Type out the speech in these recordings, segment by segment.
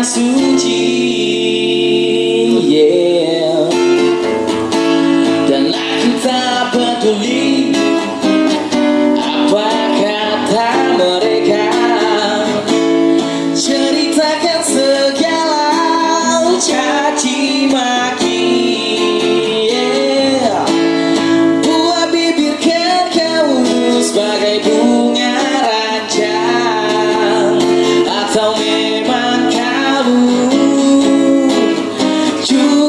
braço de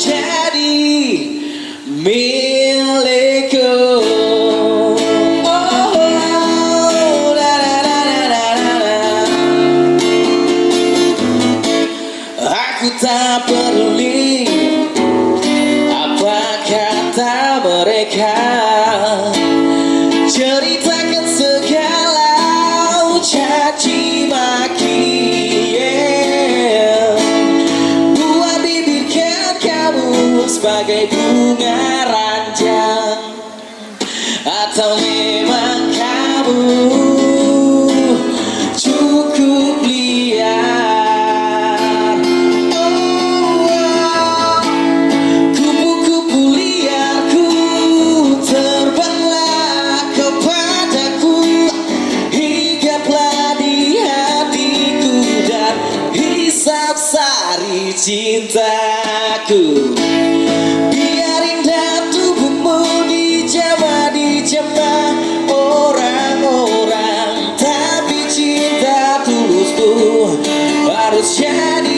jadi milikku. Oh, Aku tak peduli sebagai bunga ranjang. Atau memang kamu cukup liar. Oh, wow. Kupu-kupu liarku terbanglah kepadaku. Hinggaplah di hatiku dan hisap sari cintaku. was.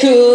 could.